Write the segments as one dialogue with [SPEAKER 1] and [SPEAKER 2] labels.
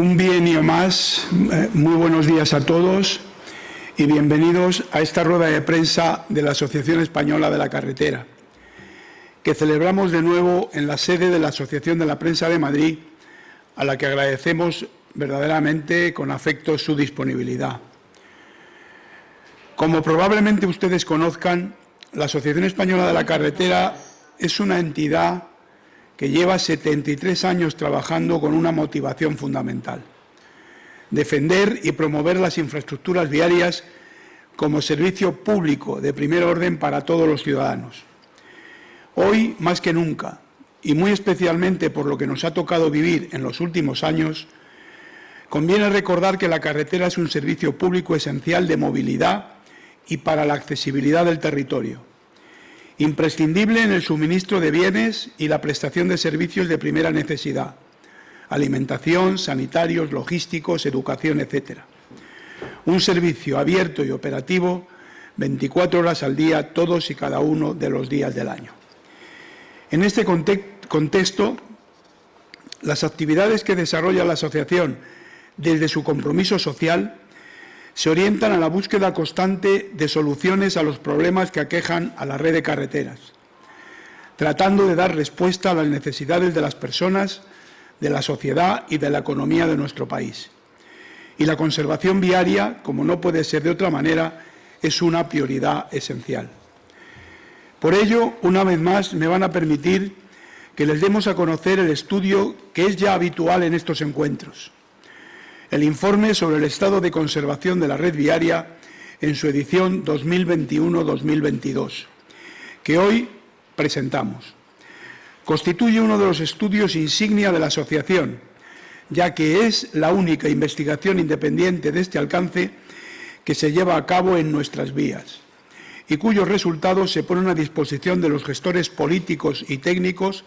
[SPEAKER 1] Un bienio más, eh, muy buenos días a todos y bienvenidos a esta rueda de prensa de la Asociación Española de la Carretera, que celebramos de nuevo en la sede de la Asociación de la Prensa de Madrid, a la que agradecemos verdaderamente con afecto su disponibilidad. Como probablemente ustedes conozcan, la Asociación Española de la Carretera es una entidad que lleva 73 años trabajando con una motivación fundamental. Defender y promover las infraestructuras viarias como servicio público de primer orden para todos los ciudadanos. Hoy, más que nunca, y muy especialmente por lo que nos ha tocado vivir en los últimos años, conviene recordar que la carretera es un servicio público esencial de movilidad y para la accesibilidad del territorio imprescindible en el suministro de bienes y la prestación de servicios de primera necesidad, alimentación, sanitarios, logísticos, educación, etc. Un servicio abierto y operativo 24 horas al día, todos y cada uno de los días del año. En este contexto, las actividades que desarrolla la Asociación desde su compromiso social se orientan a la búsqueda constante de soluciones a los problemas que aquejan a la red de carreteras, tratando de dar respuesta a las necesidades de las personas, de la sociedad y de la economía de nuestro país. Y la conservación viaria, como no puede ser de otra manera, es una prioridad esencial. Por ello, una vez más, me van a permitir que les demos a conocer el estudio que es ya habitual en estos encuentros, el informe sobre el estado de conservación de la red viaria en su edición 2021-2022, que hoy presentamos. Constituye uno de los estudios insignia de la asociación, ya que es la única investigación independiente de este alcance que se lleva a cabo en nuestras vías y cuyos resultados se ponen a disposición de los gestores políticos y técnicos,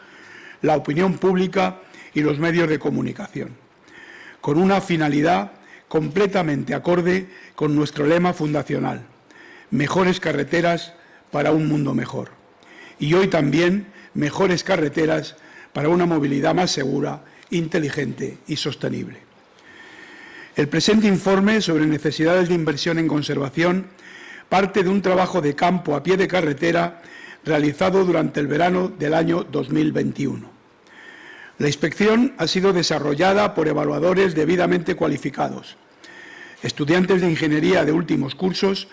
[SPEAKER 1] la opinión pública y los medios de comunicación con una finalidad completamente acorde con nuestro lema fundacional, mejores carreteras para un mundo mejor. Y hoy también mejores carreteras para una movilidad más segura, inteligente y sostenible. El presente informe sobre necesidades de inversión en conservación parte de un trabajo de campo a pie de carretera realizado durante el verano del año 2021. La inspección ha sido desarrollada por evaluadores debidamente cualificados, estudiantes de ingeniería de últimos cursos,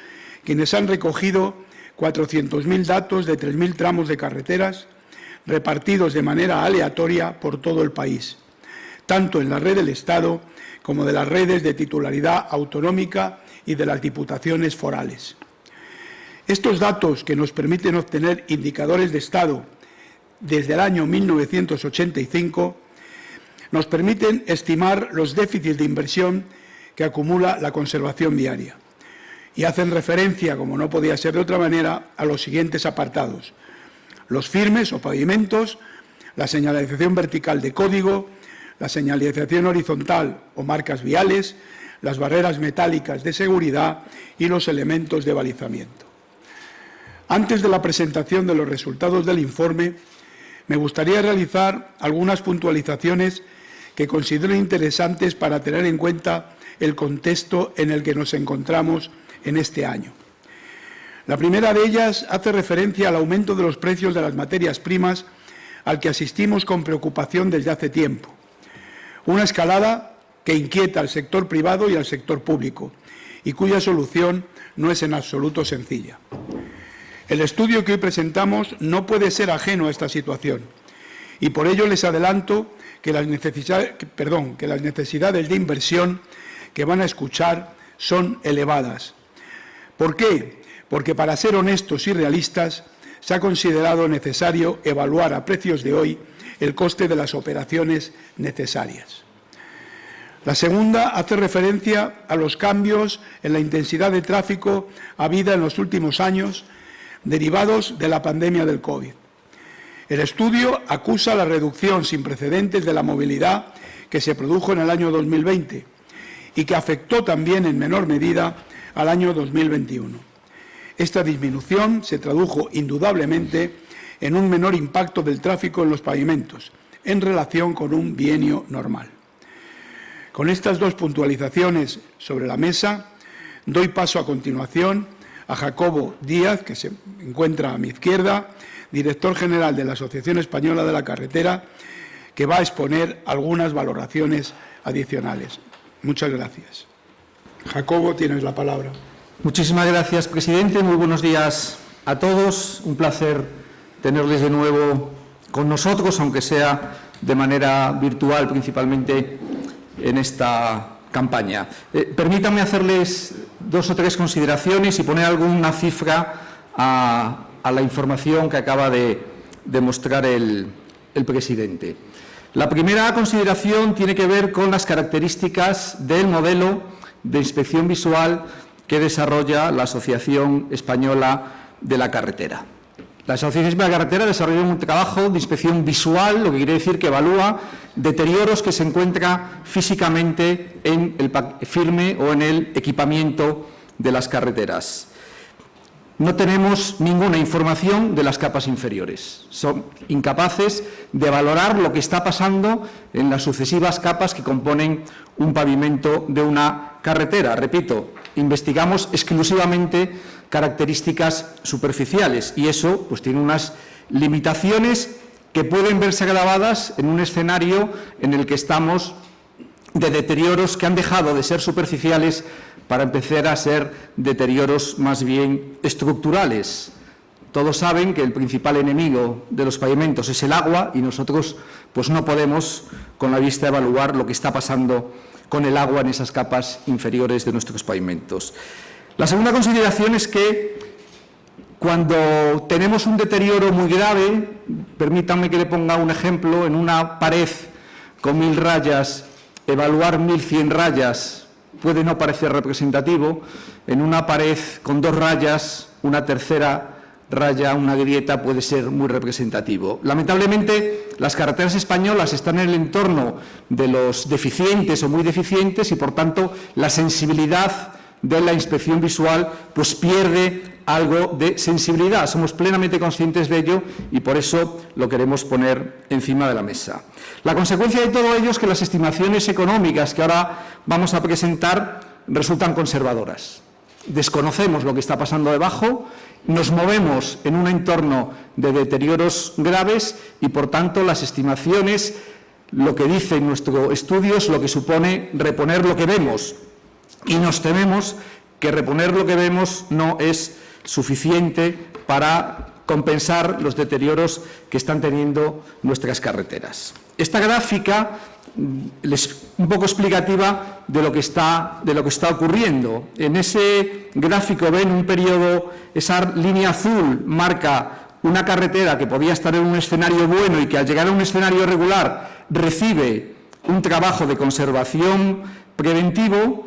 [SPEAKER 1] quienes han recogido 400.000 datos de 3.000 tramos de carreteras repartidos de manera aleatoria por todo el país, tanto en la red del Estado como de las redes de titularidad autonómica y de las diputaciones forales. Estos datos, que nos permiten obtener indicadores de Estado desde el año 1985 nos permiten estimar los déficits de inversión que acumula la conservación viaria y hacen referencia, como no podía ser de otra manera, a los siguientes apartados. Los firmes o pavimentos, la señalización vertical de código, la señalización horizontal o marcas viales, las barreras metálicas de seguridad y los elementos de balizamiento. Antes de la presentación de los resultados del informe, me gustaría realizar algunas puntualizaciones que considero interesantes para tener en cuenta el contexto en el que nos encontramos en este año. La primera de ellas hace referencia al aumento de los precios de las materias primas al que asistimos con preocupación desde hace tiempo. Una escalada que inquieta al sector privado y al sector público y cuya solución no es en absoluto sencilla. El estudio que hoy presentamos no puede ser ajeno a esta situación y por ello les adelanto que las, necesidades, de inversión que van a escuchar son elevadas. ¿Por qué? Porque para ser honestos y realistas se ha considerado necesario evaluar a precios de hoy el coste de las operaciones necesarias. La segunda hace referencia a los cambios en la intensidad de tráfico habida en los últimos años derivados de la pandemia del COVID. El estudio acusa la reducción sin precedentes de la movilidad que se produjo en el año 2020 y que afectó también en menor medida al año 2021. Esta disminución se tradujo indudablemente en un menor impacto del tráfico en los pavimentos en relación con un bienio normal. Con estas dos puntualizaciones sobre la mesa, doy paso a continuación a Jacobo Díaz, que se encuentra a mi izquierda, director general de la Asociación Española de la Carretera, que va a exponer algunas valoraciones adicionales. Muchas gracias. Jacobo, tienes la palabra.
[SPEAKER 2] Muchísimas gracias, presidente. Muy buenos días a todos. Un placer tenerles de nuevo con nosotros, aunque sea de manera virtual principalmente en esta campaña. Eh, permítanme hacerles dos o tres consideraciones y poner alguna cifra a, la información que acaba de, demostrar el, el presidente. La primera consideración tiene que ver con las características del modelo de inspección visual que desarrolla la Asociación Española de la Carretera. La Asociación de la Carretera desarrolla un trabajo de inspección visual, lo que quiere decir que evalúa deterioros que se encuentran físicamente en el firme o en el equipamiento de las carreteras. No tenemos ninguna información de las capas inferiores. Son incapaces de valorar lo que está pasando en las sucesivas capas que componen un pavimento de una carretera. Repito, investigamos exclusivamente características superficiales y eso pues, tiene unas limitaciones que pueden verse grabadas en un escenario en el que estamos de deterioros que han dejado de ser superficiales para empezar a ser deterioros más bien estructurales. Todos saben que el principal enemigo de los pavimentos es el agua y nosotros pues no podemos con la vista evaluar lo que está pasando con el agua en esas capas inferiores de nuestros pavimentos. La segunda consideración es que cuando tenemos un deterioro muy grave, permítanme que le ponga un ejemplo, en una pared con mil rayas, evaluar mil cien rayas puede no parecer representativo, en una pared con dos rayas, una tercera raya, una grieta, puede ser muy representativo. Lamentablemente, las carreteras españolas están en el entorno de los deficientes o muy deficientes y, por tanto, la sensibilidad de la inspección visual pues pierde algo de sensibilidad. Somos plenamente conscientes de ello y por eso lo queremos poner encima de la mesa. La consecuencia de todo ello es que las estimaciones económicas que ahora vamos a presentar resultan conservadoras. Desconocemos lo que está pasando debajo, nos movemos en un entorno de deterioros graves y, por tanto, las estimaciones, lo que dice nuestro estudio es lo que supone reponer lo que vemos. Y nos tememos que reponer lo que vemos no es suficiente para compensar los deterioros que están teniendo nuestras carreteras. Esta gráfica mm, es un poco explicativa de lo, que está, de lo que está ocurriendo. En ese gráfico ven un periodo, esa línea azul marca una carretera que podía estar en un escenario bueno y que al llegar a un escenario regular recibe un trabajo de conservación preventivo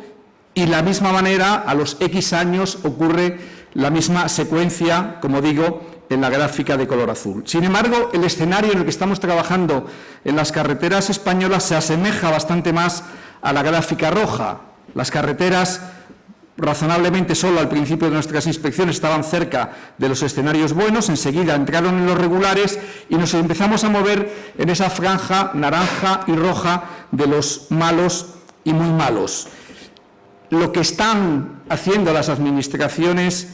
[SPEAKER 2] y la misma manera a los X años ocurre la misma secuencia, como digo, en la gráfica de color azul. Sin embargo, el escenario en el que estamos trabajando en las carreteras españolas se asemeja bastante más a la gráfica roja. Las carreteras razonablemente solo al principio de nuestras inspecciones estaban cerca de los escenarios buenos, enseguida entraron en los regulares y nos empezamos a mover en esa franja naranja y roja de los malos y muy malos. Lo que están haciendo las administraciones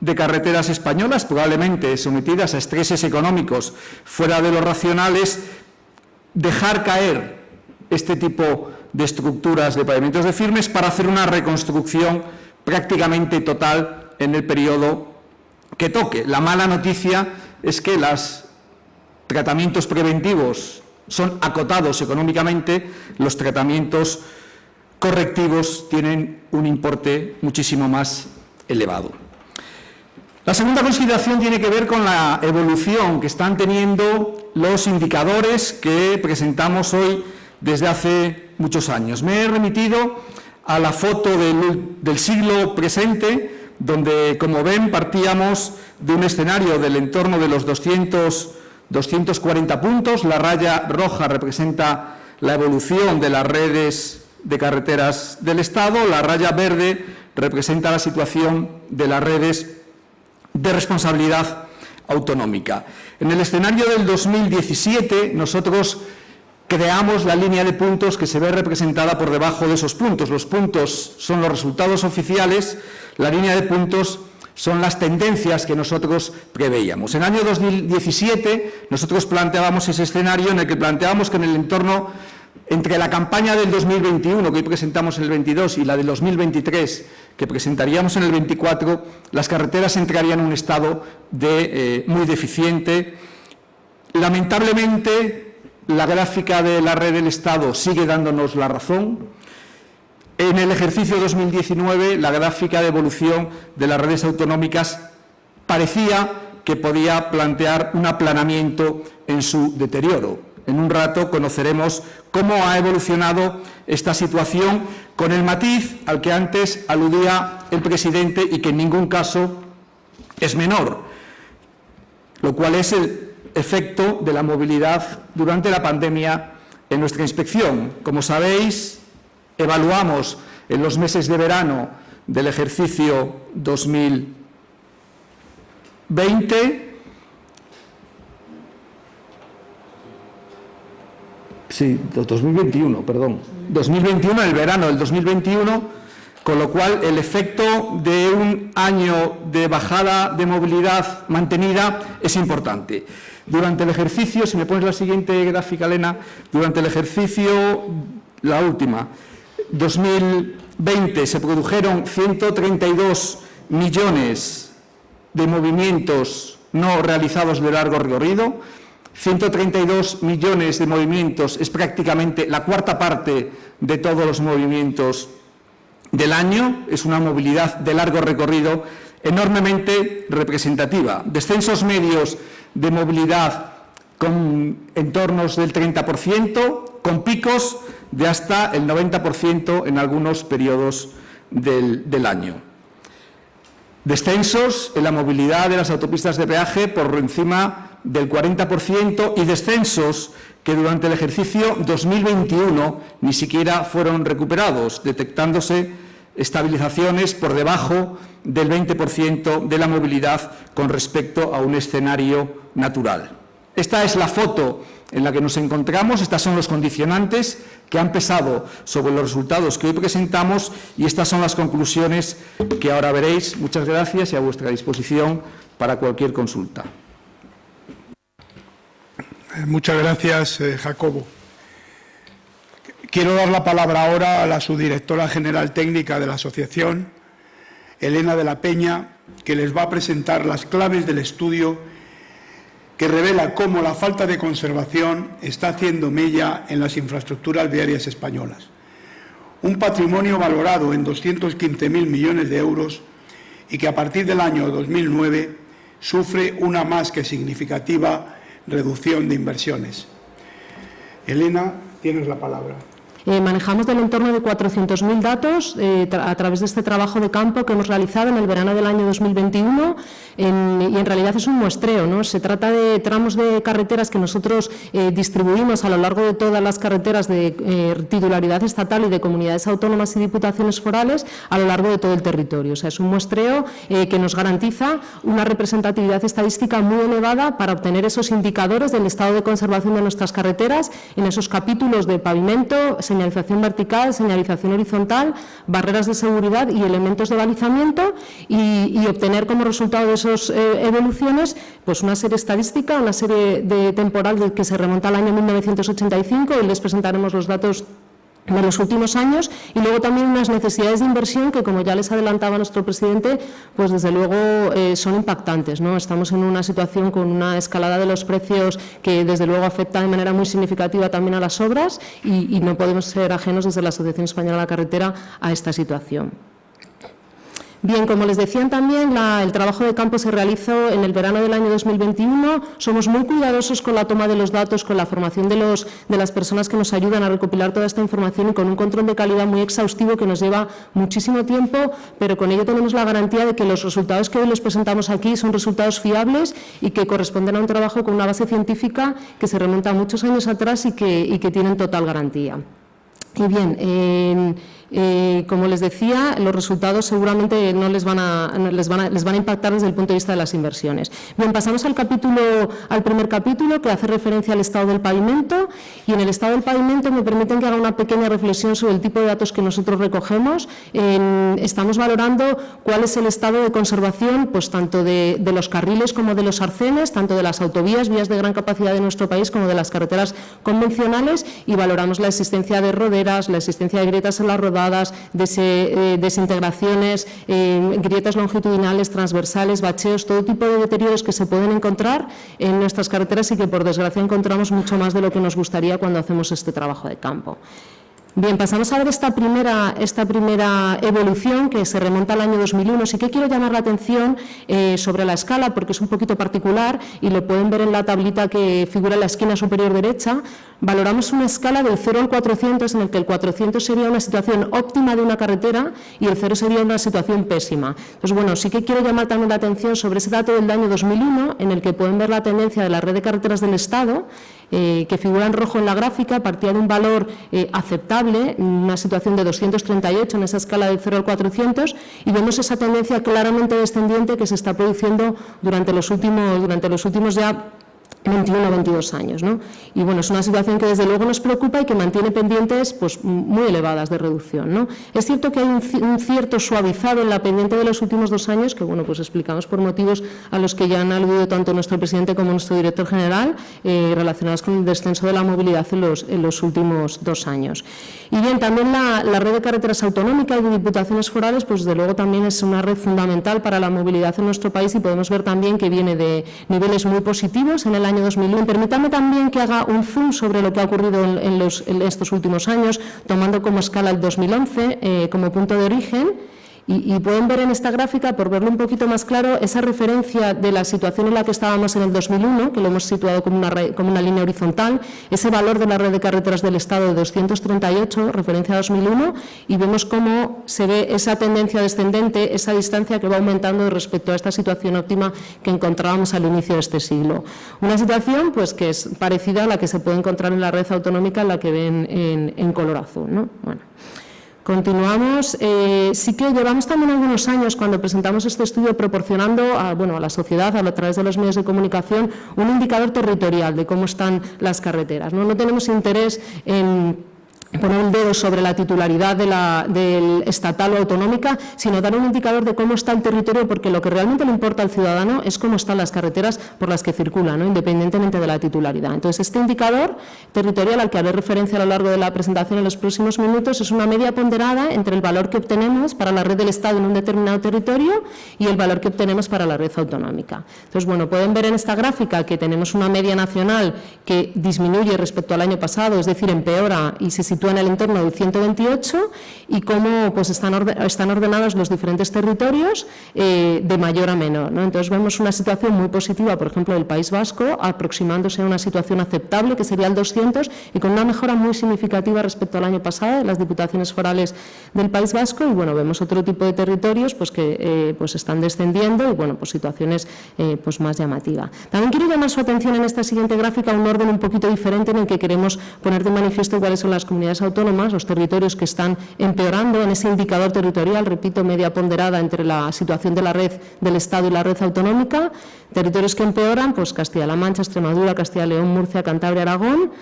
[SPEAKER 2] de carreteras españolas, probablemente sometidas a estreses económicos fuera de los racionales, dejar caer este tipo de estructuras de pavimentos de firmes para hacer una reconstrucción prácticamente total en el periodo que toque. La mala noticia es que los tratamientos preventivos son acotados económicamente, los tratamientos correctivos tienen un importe muchísimo más elevado. La segunda consideración tiene que ver con la evolución que están teniendo los indicadores que presentamos hoy desde hace muchos años. Me he remitido a la foto del, siglo presente, donde, como ven, partíamos de un escenario del entorno de los 200, 240 puntos. La raya roja representa la evolución de las redes de carreteras del Estado, la raya verde representa la situación de las redes de responsabilidad autonómica. En el escenario del 2017 nosotros creamos la línea de puntos que se ve representada por debajo de esos puntos. Los puntos son los resultados oficiales, la línea de puntos son las tendencias que nosotros preveíamos. En el año 2017 nosotros planteábamos ese escenario en el que planteábamos que en el entorno entre la campaña del 2021, que hoy presentamos en el 22, y la del 2023, que presentaríamos en el 24, las carreteras entrarían en un estado de, eh, muy deficiente. Lamentablemente, la gráfica de la red del Estado sigue dándonos la razón. En el ejercicio 2019, la gráfica de evolución de las redes autonómicas parecía que podía plantear un aplanamiento en su deterioro. En un rato conoceremos cómo ha evolucionado esta situación con el matiz al que antes aludía el presidente y que en ningún caso es menor, lo cual es el efecto de la movilidad durante la pandemia en nuestra inspección. Como sabéis, evaluamos en los meses de verano del ejercicio 2020 Sí, 2021, perdón. 2021, el verano del 2021, con lo cual el efecto de un año de bajada de movilidad mantenida es importante. Durante el ejercicio, si me pones la siguiente gráfica, Elena, durante el ejercicio, la última, 2020 se produjeron 132 millones de movimientos no realizados de largo recorrido, 132 millones de movimientos es prácticamente la cuarta parte de todos los movimientos del año, es una movilidad de largo recorrido enormemente representativa. Descensos medios de movilidad con entornos del 30%, con picos de hasta el 90% en algunos periodos del, del año. Descensos en la movilidad de las autopistas de peaje por encima del 40% y descensos que durante el ejercicio 2021 ni siquiera fueron recuperados, detectándose estabilizaciones por debajo del 20% de la movilidad con respecto a un escenario natural. Esta es la foto en la que nos encontramos, estas son los condicionantes que han pesado sobre los resultados que hoy presentamos y estas son las conclusiones que ahora veréis. Muchas gracias y a vuestra disposición para cualquier consulta.
[SPEAKER 1] Eh, muchas gracias, eh, Jacobo. Quiero dar la palabra ahora a la subdirectora general técnica de la asociación, Elena de la Peña, que les va a presentar las claves del estudio que revela cómo la falta de conservación está haciendo mella en las infraestructuras viarias españolas. Un patrimonio valorado en 215.000 millones de euros y que a partir del año 2009 sufre una más que significativa reducción de inversiones. Elena, tienes la palabra.
[SPEAKER 3] Eh, manejamos del entorno de 400.000 datos eh, a través de este trabajo de campo que hemos realizado en el verano del año 2021 y en realidad es un muestreo. ¿no? Se trata de tramos de carreteras que nosotros eh, distribuimos a lo largo de todas las carreteras de titularidad estatal y de comunidades autónomas y diputaciones forales a lo largo de todo el territorio. O sea, es un muestreo que nos garantiza una representatividad estadística muy elevada para obtener esos indicadores del estado de conservación de nuestras carreteras en esos capítulos de pavimento, señalización vertical, señalización horizontal, barreras de seguridad y elementos de balizamiento y, obtener como resultado de esas eh, evoluciones pues una serie estadística, una serie de temporal que se remonta al año 1985 y les presentaremos los datos de los últimos años y luego también unas necesidades de inversión que, como ya les adelantaba nuestro presidente, pues desde luego eh, son impactantes. ¿no? Estamos en una situación con una escalada de los precios que desde luego afecta de manera muy significativa también a las obras y, y no podemos ser ajenos desde la Asociación Española de la Carretera a esta situación. Bien, como les decían también, el trabajo de campo se realizó en el verano del año 2021. Somos muy cuidadosos con la toma de los datos, con la formación de, los, de las personas que nos ayudan a recopilar toda esta información y con un control de calidad muy exhaustivo que nos lleva muchísimo tiempo, pero con ello tenemos la garantía de que los resultados que hoy les presentamos aquí son resultados fiables y que corresponden a un trabajo con una base científica que se remonta a muchos años atrás y que, y que tienen total garantía. Y bien, Eh, como les decía, los resultados seguramente no les van, a, les, van a, les van a impactar desde el punto de vista de las inversiones. Bien, pasamos al, capítulo, al primer capítulo que hace referencia al estado del pavimento y en el estado del pavimento me permiten que haga una pequeña reflexión sobre el tipo de datos que nosotros recogemos. estamos valorando cuál es el estado de conservación pues, tanto de, de los carriles como de los arcenes, tanto de las autovías, vías de gran capacidad de nuestro país como de las carreteras convencionales y valoramos la existencia de roderas, la existencia de grietas en las rodadas eh, desintegraciones, eh, grietas longitudinales, transversales, bacheos, todo tipo de deterioros que se pueden encontrar en nuestras carreteras y que por desgracia encontramos mucho más de lo que nos gustaría cuando hacemos este trabajo de campo. Bien, pasamos a ver esta primera, esta primera evolución que se remonta al año 2001. Sí que quiero llamar la atención eh, sobre la escala porque es un poquito particular y lo pueden ver en la tablita que figura en la esquina superior derecha. Valoramos una escala del 0 al 400 en el que el 400 sería una situación óptima de una carretera y el 0 sería una situación pésima. Entonces, bueno, sí que quiero llamar también la atención sobre ese dato del año 2001 en el que pueden ver la tendencia de la red de carreteras del Estado eh, que figura en rojo en la gráfica, partía de un valor eh, aceptable, una situación de 238 en esa escala del 0 al 400, y vemos esa tendencia claramente descendiente que se está produciendo durante los últimos, durante los últimos ya 21 o 22 años. ¿no? Y bueno, es una situación que desde luego nos preocupa y que mantiene pendientes pues, muy elevadas de reducción. ¿no? Es cierto que hay un, cierto suavizado en la pendiente de los últimos dos años, que bueno, pues explicamos por motivos a los que ya han aludido tanto nuestro presidente como nuestro director general, eh, relacionados con el descenso de la movilidad en los, últimos dos años. Y bien, también la, red de carreteras autonómicas y de diputaciones forales, pues desde luego también es una red fundamental para la movilidad en nuestro país y podemos ver también que viene de niveles muy positivos en el año 2001. Permítame también que haga un zoom sobre lo que ha ocurrido en, los, estos últimos años, tomando como escala el 2011 eh, como punto de origen y, pueden ver en esta gráfica, por verlo un poquito más claro, esa referencia de la situación en la que estábamos en el 2001, que lo hemos situado como una, línea horizontal, ese valor de la red de carreteras del Estado de 238, referencia a 2001, y vemos cómo se ve esa tendencia descendente, esa distancia que va aumentando respecto a esta situación óptima que encontrábamos al inicio de este siglo. Una situación pues, que es parecida a la que se puede encontrar en la red autonómica, la que ven en, en color azul. ¿no? Bueno. Continuamos. Eh, sí que llevamos también algunos años cuando presentamos este estudio proporcionando a, bueno, a la sociedad, a, través de los medios de comunicación, un indicador territorial de cómo están las carreteras. No, no tenemos interés en poner un dedo sobre la titularidad de la, del estatal o autonómica, sino dar un indicador de cómo está el territorio, porque lo que realmente le importa al ciudadano es cómo están las carreteras por las que circula, ¿no? independientemente de la titularidad. Entonces, este indicador territorial al que haré referencia a lo largo de la presentación en los próximos minutos es una media ponderada entre el valor que obtenemos para la red del Estado en un determinado territorio y el valor que obtenemos para la red autonómica. Entonces, bueno, pueden ver en esta gráfica que tenemos una media nacional que disminuye respecto al año pasado, es decir, empeora y se sitúa en el entorno del 128 y cómo pues, están, están ordenados los diferentes territorios eh, de mayor a menor. Entonces vemos una situación muy positiva, por ejemplo, del País Vasco, aproximándose a una situación aceptable, que sería el 200, y con una mejora muy significativa respecto al año pasado de las diputaciones forales del País Vasco, y bueno, vemos otro tipo de territorios pues, que eh, pues, están descendiendo y bueno, pues situaciones eh, pues, más llamativas. También quiero llamar su atención en esta siguiente gráfica a un orden un poquito diferente en el que queremos poner de manifiesto cuáles son las comunidades autónomas, los territorios que están empeorando en ese indicador territorial, repito, media ponderada entre la situación de la red del Estado y la red autonómica, territorios que empeoran, pues Castilla-La Mancha, Extremadura, Castilla-León, Murcia, Cantabria, Aragón,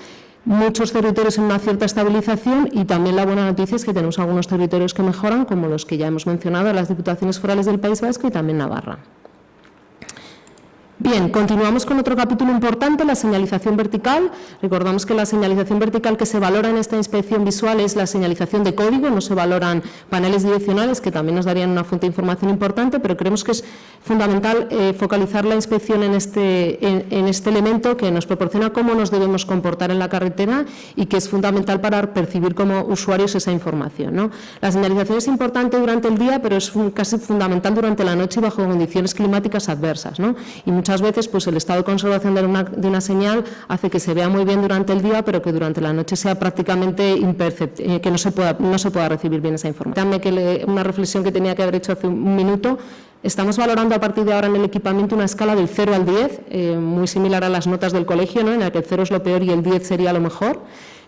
[SPEAKER 3] muchos territorios en una cierta estabilización y también la buena noticia es que tenemos algunos territorios que mejoran, como los que ya hemos mencionado, las diputaciones forales del País Vasco y también Navarra. Bien, continuamos con otro capítulo importante, la señalización vertical. Recordamos que la señalización vertical que se valora en esta inspección visual es la señalización de código, no se valoran paneles direccionales que también nos darían una fuente de información importante, pero creemos que es fundamental eh, focalizar la inspección en este, en, este elemento que nos proporciona cómo nos debemos comportar en la carretera y que es fundamental para percibir como usuarios esa información. La señalización es importante durante el día, pero es casi fundamental durante la noche y bajo condiciones climáticas adversas. ¿no? Muchas veces pues, el estado de conservación de una, de una, señal hace que se vea muy bien durante el día, pero que durante la noche sea prácticamente imperceptible, eh, que no se, pueda, no se pueda recibir bien esa información. Dame que una reflexión que tenía que haber hecho hace un minuto. Estamos valorando a partir de ahora en el equipamiento una escala del 0 al 10, eh, muy similar a las notas del colegio, ¿no? en la que el 0 es lo peor y el 10 sería lo mejor.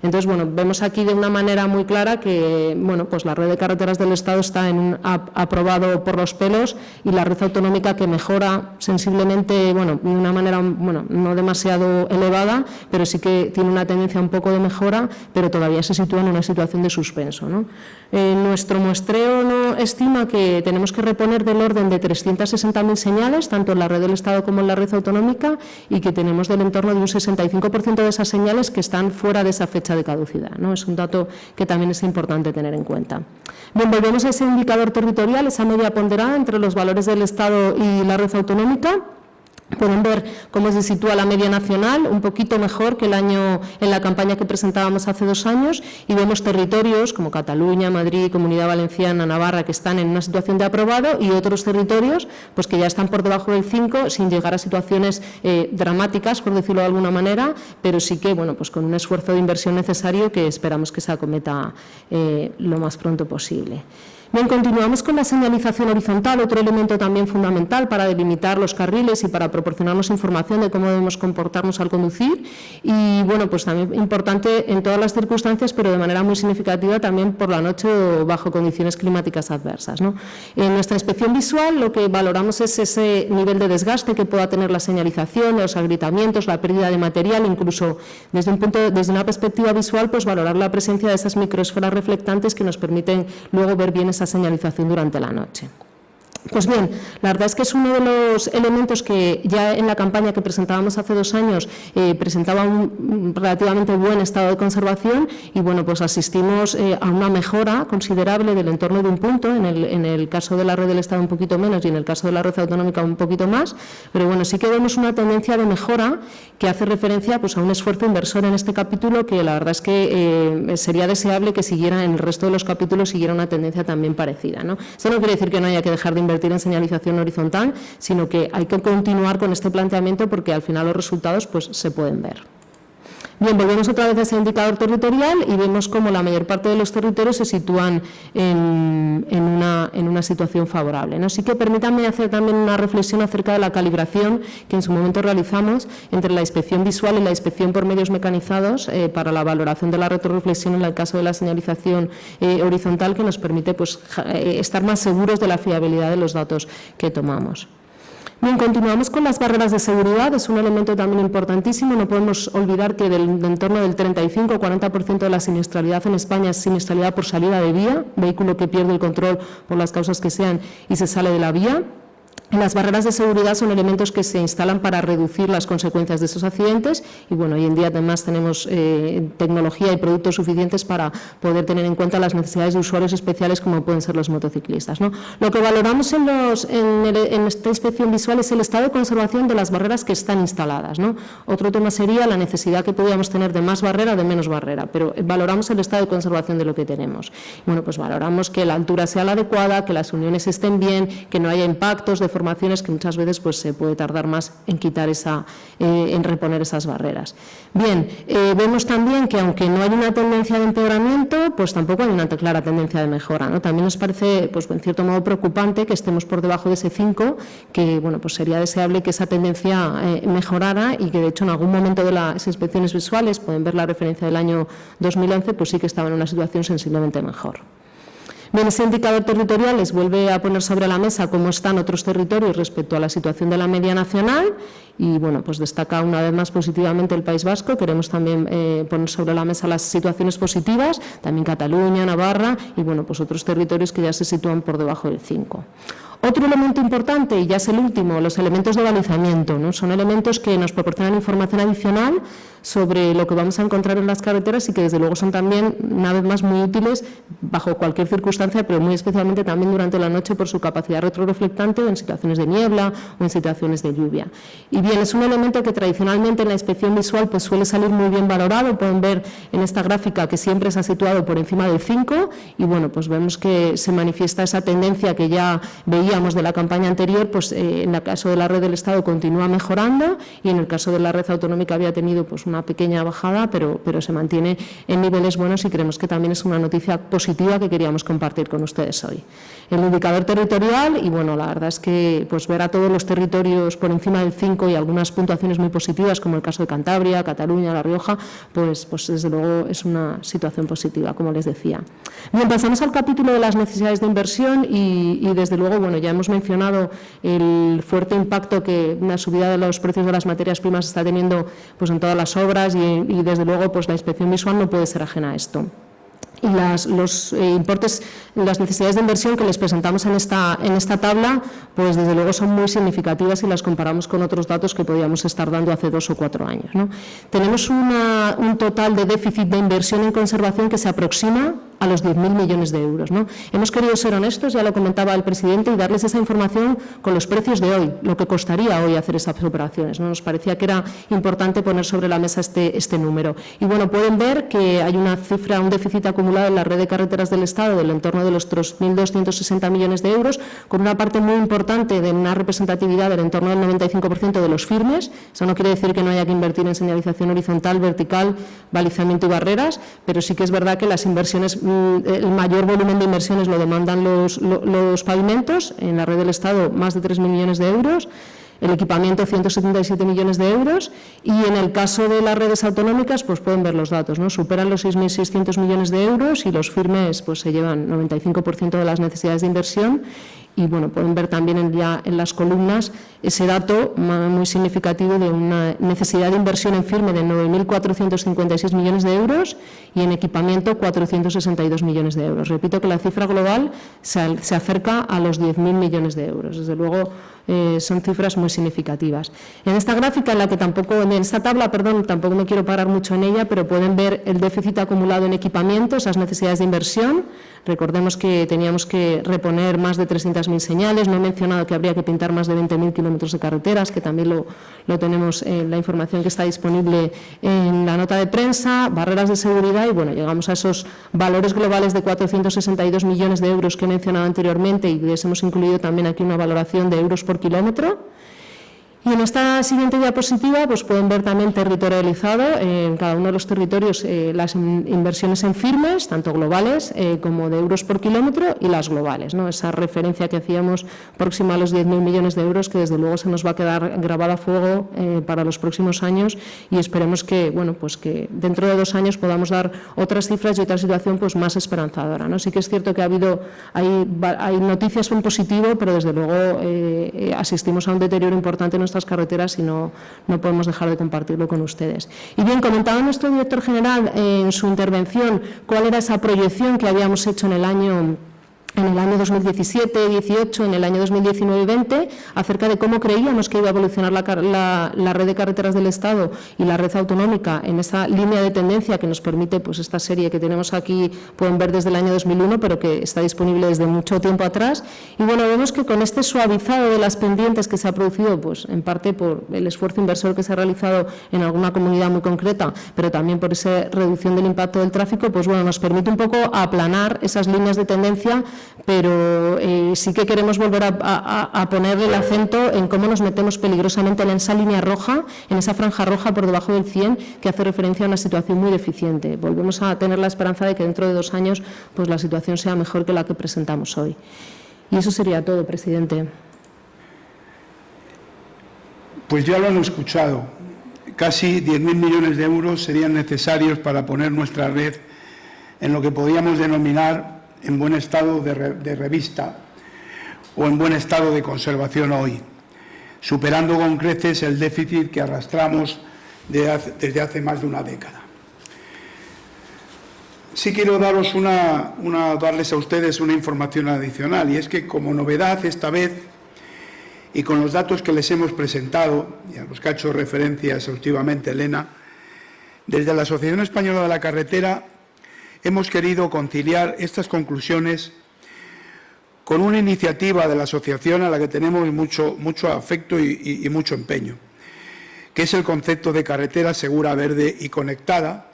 [SPEAKER 3] Entonces, bueno, vemos aquí de una manera muy clara que, bueno, pues la red de carreteras del Estado está en un, aprobado por los pelos y la red autonómica que mejora sensiblemente, bueno, de una manera, bueno, no demasiado elevada, pero sí que tiene una tendencia un poco de mejora, pero todavía se sitúa en una situación de suspenso. ¿no? Eh, nuestro muestreo no estima que tenemos que reponer del orden de 360.000 señales, tanto en la red del Estado como en la red autonómica, y que tenemos del entorno de un 65% de esas señales que están fuera de esa fecha de caducidad. ¿no? Es un dato que también es importante tener en cuenta. Bien, volvemos a ese indicador territorial, esa media ponderada entre los valores del Estado y la red autonómica. Pueden ver cómo se sitúa la media nacional, un poquito mejor que el año en la campaña que presentábamos hace dos años y vemos territorios como Cataluña, Madrid, Comunidad Valenciana, Navarra que están en una situación de aprobado y otros territorios pues que ya están por debajo del 5 sin llegar a situaciones eh, dramáticas, por decirlo de alguna manera, pero sí que bueno, pues con un esfuerzo de inversión necesario que esperamos que se acometa eh, lo más pronto posible. Bien, continuamos con la señalización horizontal, otro elemento también fundamental para delimitar los carriles y para proporcionarnos información de cómo debemos comportarnos al conducir y, bueno, pues también importante en todas las circunstancias, pero de manera muy significativa también por la noche o bajo condiciones climáticas adversas. En nuestra inspección visual lo que valoramos es ese nivel de desgaste que pueda tener la señalización, los agrietamientos, la pérdida de material, incluso desde, un punto, desde una perspectiva visual, pues valorar la presencia de esas microesferas reflectantes que nos permiten luego ver bien esa señalización durante la noche. Pues bien, la verdad es que es uno de los elementos que ya en la campaña que presentábamos hace dos años eh, presentaba un relativamente buen estado de conservación y bueno, pues asistimos eh, a una mejora considerable del entorno de un punto, en el, en el, caso de la red del Estado un poquito menos y en el caso de la red autonómica un poquito más, pero bueno, sí que vemos una tendencia de mejora que hace referencia pues, a un esfuerzo inversor en este capítulo que la verdad es que eh, sería deseable que siguiera en el resto de los capítulos siguiera una tendencia también parecida. ¿no? Esto no quiere decir que no haya que dejar de invertir en señalización horizontal, sino que hay que continuar con este planteamiento porque al final los resultados pues, se pueden ver. Bien, volvemos otra vez a ese indicador territorial y vemos cómo la mayor parte de los territorios se sitúan en, una, situación favorable. Así que permítanme hacer también una reflexión acerca de la calibración que en su momento realizamos entre la inspección visual y la inspección por medios mecanizados eh, para la valoración de la retroreflexión en el caso de la señalización eh, horizontal que nos permite pues, eh, estar más seguros de la fiabilidad de los datos que tomamos. Bien, continuamos con las barreras de seguridad, es un elemento también importantísimo, no podemos olvidar que del entorno del 35-40% de la siniestralidad en España es siniestralidad por salida de vía, vehículo que pierde el control por las causas que sean y se sale de la vía. Las barreras de seguridad son elementos que se instalan para reducir las consecuencias de esos accidentes y bueno, hoy en día además tenemos eh, tecnología y productos suficientes para poder tener en cuenta las necesidades de usuarios especiales como pueden ser los motociclistas. Lo que valoramos en, esta inspección visual es el estado de conservación de las barreras que están instaladas. Otro tema sería la necesidad que podríamos tener de más barrera o de menos barrera, pero valoramos el estado de conservación de lo que tenemos. Bueno, pues valoramos que la altura sea la adecuada, que las uniones estén bien, que no haya impactos de formaciones que muchas veces pues, se puede tardar más en quitar esa, eh, en reponer esas barreras. Bien, eh, vemos también que aunque no hay una tendencia de empeoramiento, pues tampoco hay una clara tendencia de mejora. ¿no? También nos parece, pues en cierto modo, preocupante que estemos por debajo de ese 5, que bueno, pues sería deseable que esa tendencia eh, mejorara y que de hecho en algún momento de las inspecciones visuales, pueden ver la referencia del año 2011, pues sí que estaba en una situación sensiblemente mejor. Bien, ese indicador territorial les vuelve a poner sobre la mesa cómo están otros territorios respecto a la situación de la media nacional y bueno, pues destaca una vez más positivamente el País Vasco. Queremos también eh, poner sobre la mesa las situaciones positivas, también Cataluña, Navarra y bueno, pues otros territorios que ya se sitúan por debajo del 5. Otro elemento importante, y ya es el último, los elementos de balizamiento. ¿no? Son elementos que nos proporcionan información adicional sobre lo que vamos a encontrar en las carreteras y que desde luego son también, una vez más, muy útiles bajo cualquier circunstancia, pero muy especialmente también durante la noche por su capacidad retroreflectante en situaciones de niebla o en situaciones de lluvia. Y bien, es un elemento que tradicionalmente en la inspección visual pues suele salir muy bien valorado, pueden ver en esta gráfica que siempre se ha situado por encima del 5 y bueno, pues vemos que se manifiesta esa tendencia que ya veíamos de la campaña anterior, pues eh, en el caso de la red del Estado continúa mejorando y en el caso de la red autonómica había tenido pues una pequeña bajada, pero, pero se mantiene en niveles buenos y creemos que también es una noticia positiva que queríamos compartir con ustedes hoy. El indicador territorial, y bueno, la verdad es que pues, ver a todos los territorios por encima del 5 y algunas puntuaciones muy positivas, como el caso de Cantabria, Cataluña, La Rioja, pues, pues desde luego es una situación positiva, como les decía. Bien, pasamos al capítulo de las necesidades de inversión y, desde luego, bueno, ya hemos mencionado el fuerte impacto que una subida de los precios de las materias primas está teniendo pues, en todas las obras y, desde luego pues, la inspección visual no puede ser ajena a esto las, los eh, importes, las necesidades de inversión que les presentamos en esta, en esta tabla, pues desde luego son muy significativas si las comparamos con otros datos que podíamos estar dando hace dos o cuatro años. ¿no? Tenemos un total de déficit de inversión en conservación que se aproxima a los 10.000 millones de euros. Hemos querido ser honestos, ya lo comentaba el presidente, y darles esa información con los precios de hoy, lo que costaría hoy hacer esas operaciones. ¿no? Nos parecía que era importante poner sobre la mesa este, este número. Y bueno, pueden ver que hay una cifra, un déficit acumulado en la red de carreteras del Estado del entorno de los 3.260 millones de euros, con una parte muy importante de una representatividad del entorno del 95% de los firmes. Eso no quiere decir que no haya que invertir en señalización horizontal, vertical, balizamiento y barreras, pero sí que es verdad que las inversiones Mm, el mayor volumen de inversiones lo demandan los, los pavimentos, en la red del Estado más de 3.000 millones de euros, el equipamiento 177 millones de euros y en el caso de las redes autonómicas pues pueden ver los datos, ¿no? superan los 6.600 millones de euros y los firmes pues se llevan 95% de las necesidades de inversión y bueno, pueden ver también en, ya en las columnas ese dato muy significativo de una necesidad de inversión en firme de 9.456 millones de euros y en equipamiento 462 millones de euros. Repito que la cifra global se, se acerca a los 10.000 millones de euros. Desde luego, eh, son cifras muy significativas. En esta gráfica, en la que tampoco, en esta tabla, perdón, tampoco me quiero parar mucho en ella, pero pueden ver el déficit acumulado en equipamiento, esas necesidades de inversión. Recordemos que teníamos que reponer más de 300.000 señales, no he mencionado que habría que pintar más de 20.000 kilómetros de carreteras, que también lo, lo tenemos en la información que está disponible en la nota de prensa, barreras de seguridad y bueno, llegamos a esos valores globales de 462 millones de euros que he mencionado anteriormente y les hemos incluido también aquí una valoración de euros por kilómetro y en esta siguiente diapositiva pues pueden ver también territorializado en cada uno de los territorios eh, las inversiones en firmes, tanto globales eh, como de euros por kilómetro y las globales. ¿no? Esa referencia que hacíamos próxima a los 10.000 millones de euros que desde luego se nos va a quedar grabada a fuego eh, para los próximos años y esperemos que, bueno, pues que dentro de dos años podamos dar otras cifras y otra situación pues más esperanzadora. ¿no? Sí que es cierto que ha habido, hay, hay noticias en positivo, pero desde luego asistimos a un deterioro importante en nuestras carreteras y no, no podemos dejar de compartirlo con ustedes. Y bien, comentaba nuestro director general en su intervención cuál era esa proyección que habíamos hecho en el año en el año 2017, 18, en el año 2019 y 20, acerca de cómo creíamos que iba a evolucionar la, la, red de carreteras del Estado y la red autonómica en esa línea de tendencia que nos permite pues, esta serie que tenemos aquí, pueden ver desde el año 2001, pero que está disponible desde mucho tiempo atrás. Y bueno, vemos que con este suavizado de las pendientes que se ha producido, pues en parte por el esfuerzo inversor que se ha realizado en alguna comunidad muy concreta, pero también por esa reducción del impacto del tráfico, pues bueno, nos permite un poco aplanar esas líneas de tendencia pero eh, sí que queremos volver a, poner el acento en cómo nos metemos peligrosamente en esa línea roja, en esa franja roja por debajo del 100, que hace referencia a una situación muy deficiente. Volvemos a tener la esperanza de que dentro de dos años pues, la situación sea mejor que la que presentamos hoy. Y eso sería todo, presidente.
[SPEAKER 1] Pues ya lo han escuchado. Casi 10.000 millones de euros serían necesarios para poner nuestra red en lo que podríamos denominar en buen estado de, revista o en buen estado de conservación hoy, superando con creces el déficit que arrastramos desde hace más de una década. Sí quiero daros una, darles a ustedes una información adicional y es que como novedad esta vez y con los datos que les hemos presentado y a los que ha hecho referencia exhaustivamente Elena, desde la Asociación Española de la Carretera hemos querido conciliar estas conclusiones con una iniciativa de la asociación a la que tenemos mucho, mucho afecto y, y mucho empeño, que es el concepto de carretera segura, verde y conectada,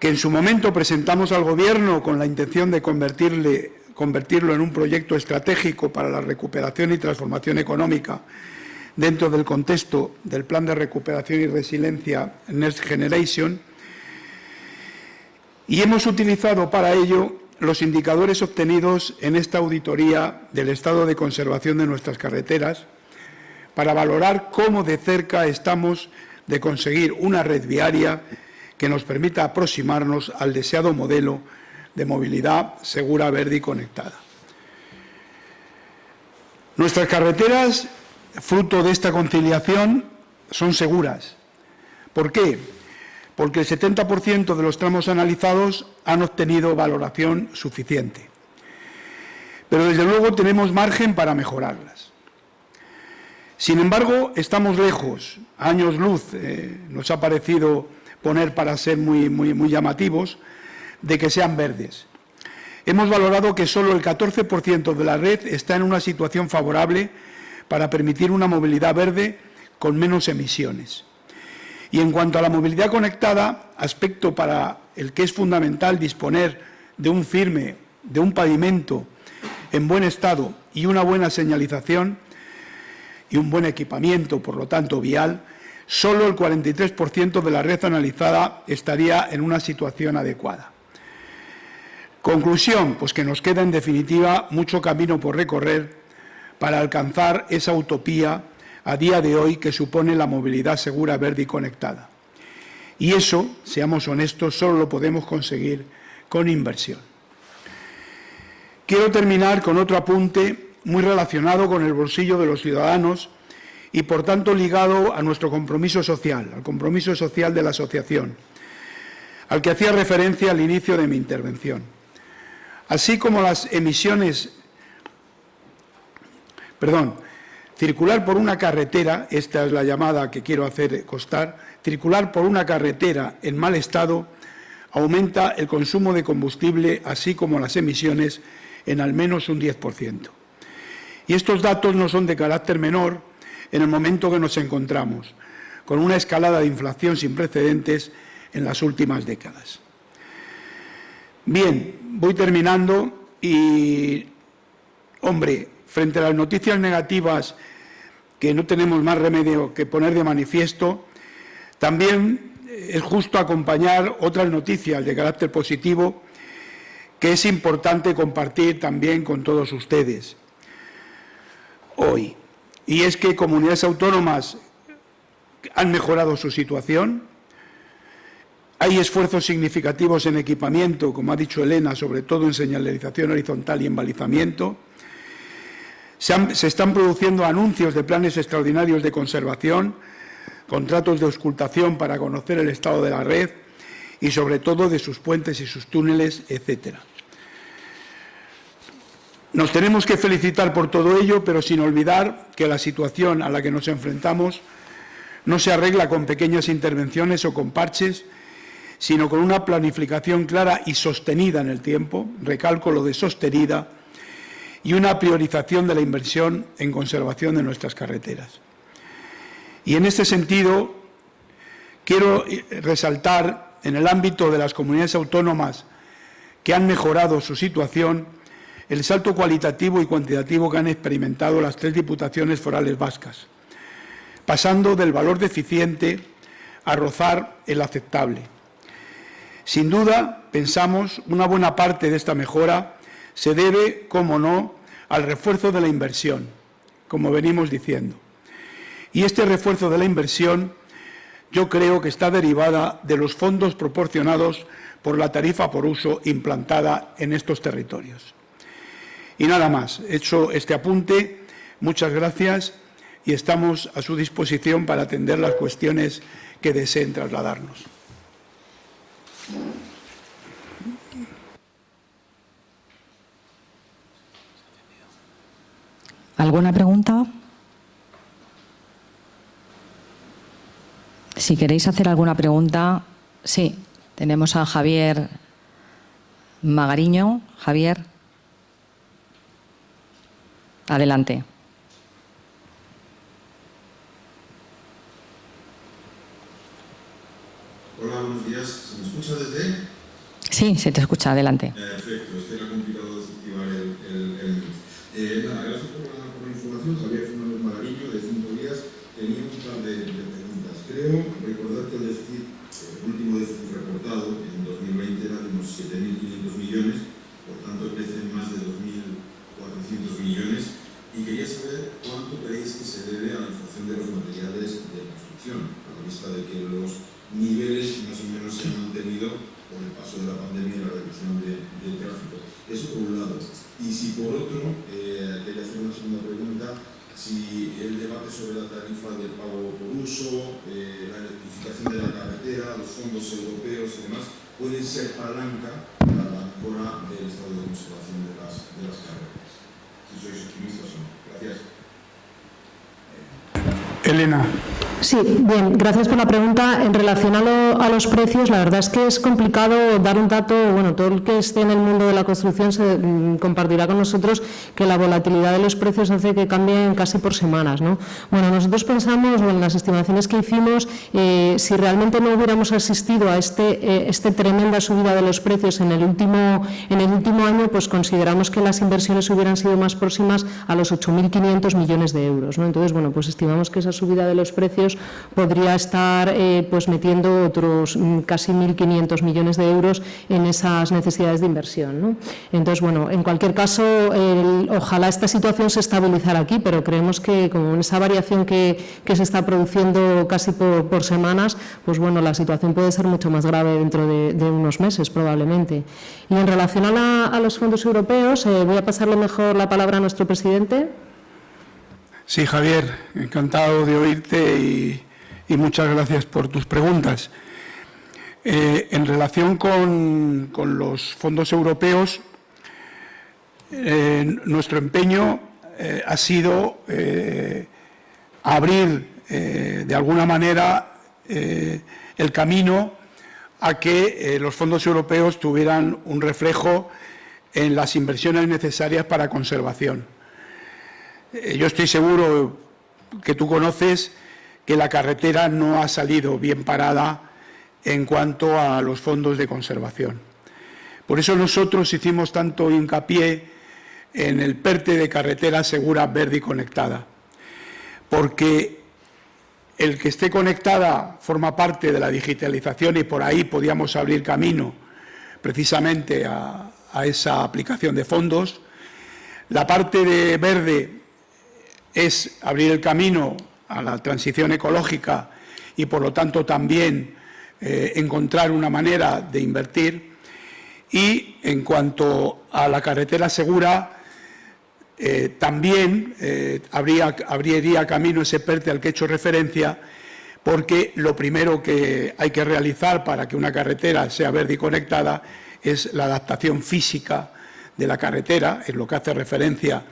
[SPEAKER 1] que en su momento presentamos al Gobierno con la intención de convertirlo en un proyecto estratégico para la recuperación y transformación económica dentro del contexto del Plan de Recuperación y Resiliencia Next Generation y hemos utilizado para ello los indicadores obtenidos en esta auditoría del estado de conservación de nuestras carreteras para valorar cómo de cerca estamos de conseguir una red viaria que nos permita aproximarnos al deseado modelo de movilidad segura, verde y conectada. Nuestras carreteras, fruto de esta conciliación, son seguras. ¿Por qué? Porque el 70% de los tramos analizados han obtenido valoración suficiente. Pero, desde luego, tenemos margen para mejorarlas. Sin embargo, estamos lejos, años luz, eh, nos ha parecido poner para ser muy, muy, muy llamativos, de que sean verdes. Hemos valorado que solo el 14% de la red está en una situación favorable para permitir una movilidad verde con menos emisiones. Y en cuanto a la movilidad conectada, aspecto para el que es fundamental disponer de un firme, de un pavimento en buen estado y una buena señalización y un buen equipamiento, por lo tanto, vial, solo el 43% de la red analizada estaría en una situación adecuada. Conclusión, pues que nos queda en definitiva mucho camino por recorrer para alcanzar esa utopía a día de hoy que supone la movilidad segura, verde y conectada. Y eso, seamos honestos, solo lo podemos conseguir con inversión. Quiero terminar con otro apunte muy relacionado con el bolsillo de los ciudadanos y, por tanto, ligado a nuestro compromiso social, al compromiso social de la asociación, al que hacía referencia al inicio de mi intervención así como las emisiones, perdón, circular por una carretera, esta es la llamada que quiero hacer constar, circular por una carretera en mal estado aumenta el consumo de combustible, así como las emisiones, en al menos un 10%. Y estos datos no son de carácter menor en el momento que nos encontramos, con una escalada de inflación sin precedentes en las últimas décadas. Bien, voy terminando y, hombre, frente a las noticias negativas que no tenemos más remedio que poner de manifiesto, también es justo acompañar otras noticias de carácter positivo que es importante compartir también con todos ustedes hoy. Y es que comunidades autónomas han mejorado su situación, hay esfuerzos significativos en equipamiento, como ha dicho Elena, sobre todo en señalización horizontal y en balizamiento. Se, están produciendo anuncios de planes extraordinarios de conservación, contratos de auscultación para conocer el estado de la red y, sobre todo, de sus puentes y sus túneles, etcétera. Nos tenemos que felicitar por todo ello, pero sin olvidar que la situación a la que nos enfrentamos no se arregla con pequeñas intervenciones o con parches, sino con una planificación clara y sostenida en el tiempo, recalco lo de sostenida, y una priorización de la inversión en conservación de nuestras carreteras. Y en este sentido, quiero eh, resaltar en el ámbito de las comunidades autónomas que han mejorado su situación, el salto cualitativo y cuantitativo que han experimentado las tres diputaciones forales vascas, pasando del valor deficiente a rozar el aceptable. Sin duda, pensamos, una buena parte de esta mejora se debe, como no, al refuerzo de la inversión, como venimos diciendo. Y este refuerzo de la inversión yo creo que está derivada de los fondos proporcionados por la tarifa por uso implantada en estos territorios. Y nada más, hecho este apunte, muchas gracias y estamos a su disposición para atender las cuestiones que deseen trasladarnos.
[SPEAKER 4] ¿Alguna pregunta? Si queréis hacer alguna pregunta, sí, tenemos a Javier Magariño. Javier, adelante.
[SPEAKER 5] Hola, buenos días. ¿Se me escucha desde?
[SPEAKER 4] Sí, se te escucha. Adelante.
[SPEAKER 5] Perfecto, es que era complicado desactivar el... el, el... Eh, nada, gracias por la, por la información. Javier Fernández Magariño, de Cinco Días. niveles más o menos se han mantenido por el paso de la pandemia y la reducción de, de tráfico. Eso por un lado. Y si por otro, eh, quería hacer una segunda pregunta, si el debate sobre la tarifa de pago por uso, eh, la electrificación de la carretera, los fondos europeos y demás, pueden ser palanca para la mejora del estado de conservación de las, de las carreteras. Si sois optimistas o no. Gracias.
[SPEAKER 1] Elena.
[SPEAKER 3] Sí, bien, gracias por la pregunta. En relación a, lo- a los precios, la verdad es que es complicado dar un dato, bueno, todo el que esté en el mundo de la construcción se mm, compartirá con nosotros que la volatilidad de los precios hace que cambien casi por semanas, ¿no? Bueno, nosotros pensamos, bueno, en las estimaciones que hicimos, eh, si realmente no hubiéramos asistido a este, eh, este tremenda subida de los precios en el último, en el último año, pues consideramos que las inversiones hubieran sido más próximas a los 8.500 millones de euros. ¿no? Entonces, bueno, pues estimamos que esa subida de los precios podría estar eh, pues metiendo otros mm, casi 1.500 millones de euros en esas necesidades de inversión. ¿no? Entonces, bueno, en cualquier caso, el- ojalá esta situación se estabilizara aquí, pero creemos que como en esa variación que, que se está produciendo casi por, por semanas, pues bueno, la situación puede ser mucho más grave dentro de, de unos meses probablemente. Y en relación a, la- a los fondos europeos, eh, voy a pasarle mejor la palabra a nuestro presidente.
[SPEAKER 1] Sí, Javier, encantado de oírte y, muchas gracias por tus preguntas. Eh, en relación con, los fondos europeos, eh, nuestro empeño eh, ha sido abrir de alguna manera el camino a que los fondos europeos tuvieran un reflejo en las inversiones necesarias para conservación. Eh, Yo estoy seguro que tú conoces que la carretera no ha salido bien parada en cuanto a los fondos de conservación. Por eso nosotros hicimos tanto hincapié en el PERTE de carretera segura, verde y conectada, porque el que esté conectada forma parte de la digitalización y por ahí podíamos abrir camino precisamente a, a esa aplicación de fondos. La parte de verde es abrir el camino a la transición ecológica y, por lo tanto, también eh, encontrar una manera de invertir. Y en cuanto a la carretera segura, eh, también eh, habría, abriría camino ese PERTE al que he hecho referencia, porque lo primero que hay que realizar para que una carretera sea verde y conectada es la adaptación física de la carretera, en lo que hace referencia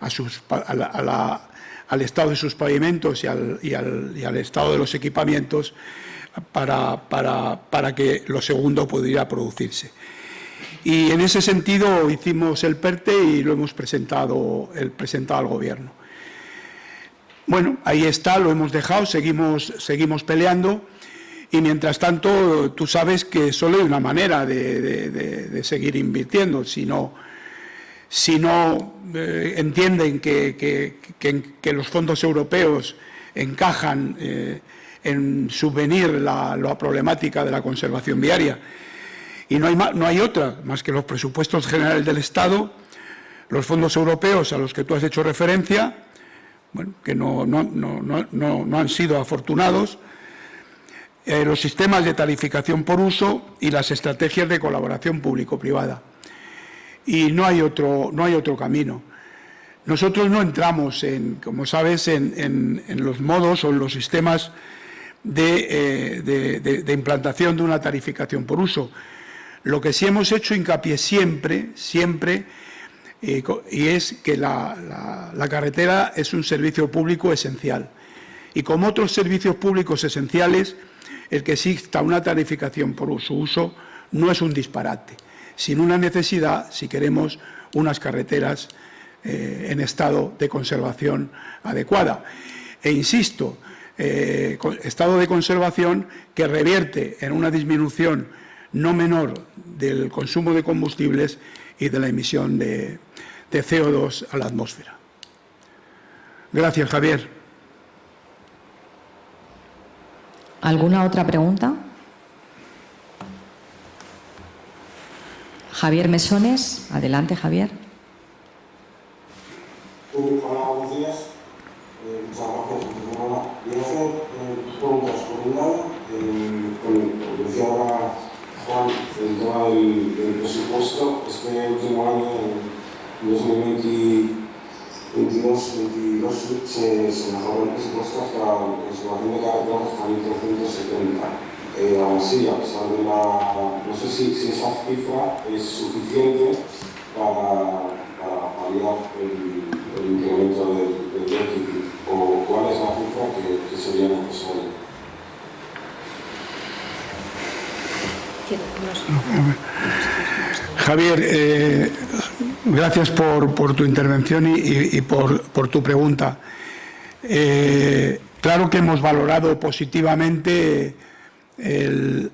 [SPEAKER 1] a sus al estado de sus pavimentos y al, y al- y al estado de los equipamientos para, para- para que lo segundo pudiera producirse. Y en ese sentido hicimos el PERTE y lo hemos presentado, el, presentado al Gobierno. Bueno, ahí está, lo hemos dejado, seguimos, seguimos peleando y mientras tanto tú sabes que solo hay una manera de, de- de- de seguir invirtiendo, si no, si no eh, entienden que, los fondos europeos encajan eh, en subvenir la, la problemática de la conservación viaria. Y no hay, no hay otra más que los presupuestos generales del Estado, los fondos europeos a los que tú has hecho referencia, bueno, que no- no- no han sido afortunados, eh, los sistemas de tarificación por uso y las estrategias de colaboración público-privada. Y no hay otro, no hay otro camino. Nosotros no entramos, en, como sabes, en, en- los modos o en los sistemas de, eh, de- de- implantación de una tarificación por uso. Lo que sí hemos hecho hincapié siempre, siempre, eh, y es que la, la- la carretera es un servicio público esencial. Y como otros servicios públicos esenciales, el que exista una tarificación por su uso no es un disparate, sino una necesidad si queremos unas carreteras eh, en estado de conservación adecuada. E insisto, eh, estado de conservación que revierte en una disminución no menor del consumo de combustibles y de la emisión de, de CO2 a la atmósfera. Gracias, Javier.
[SPEAKER 4] ¿Alguna otra pregunta? Javier Mesones, adelante Javier.
[SPEAKER 6] Sí, hola, buenos días. Eh, muchas gracias. Antes de nada, voy a hacer eh, preguntas. Por un lado, eh, con, con el tema del, del presupuesto. Este último año, en 2022, 22, se, se mejoró el presupuesto hasta la conservación de carreteras hasta 1.370. Eh, aún así, a pesar de la... No sé si, si esa cifra es suficiente para, para paliar el, el incremento del, del déficit o cuál es la cifra que, que sería necesaria.
[SPEAKER 1] Javier, eh, gracias por, por, tu intervención y, por, tu pregunta. Eh, claro que hemos valorado positivamente el,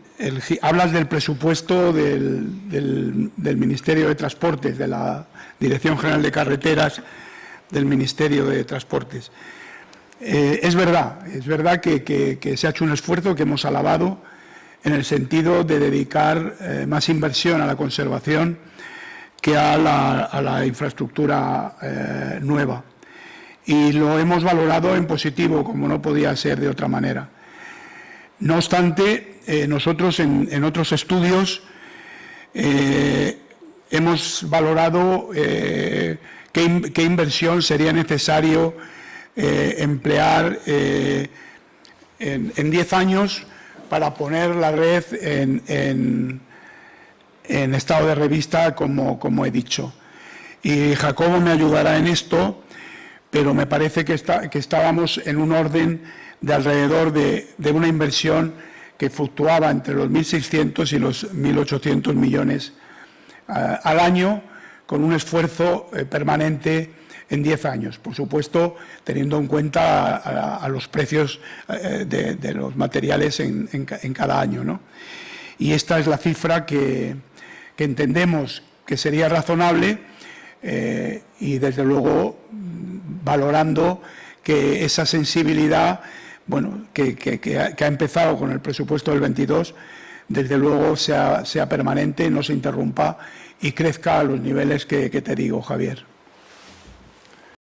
[SPEAKER 1] hablas del presupuesto del, Ministerio de Transportes, de la Dirección General de Carreteras del Ministerio de Transportes. Eh, es verdad, es verdad que, se ha hecho un esfuerzo que hemos alabado en el sentido de dedicar eh, más inversión a la conservación que a la, a la infraestructura eh, nueva. Y lo hemos valorado en positivo, como no podía ser de otra manera. No obstante, eh, nosotros en, en, otros estudios eh, hemos valorado qué, qué, inversión sería necesario emplear en 10 años para poner la red en, en estado de revista, como, como, he dicho. Y Jacobo me ayudará en esto, pero me parece que, está, que estábamos en un orden de alrededor de, de una inversión que fluctuaba entre los 1.600 y los 1.800 millones uh, al año, con un esfuerzo eh, permanente en 10 años. Por supuesto, teniendo en cuenta a, los precios eh, de, de, los materiales en, en, en cada año. ¿no? Y esta es la cifra que, que entendemos que sería razonable eh, y, desde luego, valorando que esa sensibilidad bueno, que, que, ha, que, ha, empezado con el presupuesto del 22, desde luego sea, sea permanente, no se interrumpa y crezca a los niveles que te digo, Javier.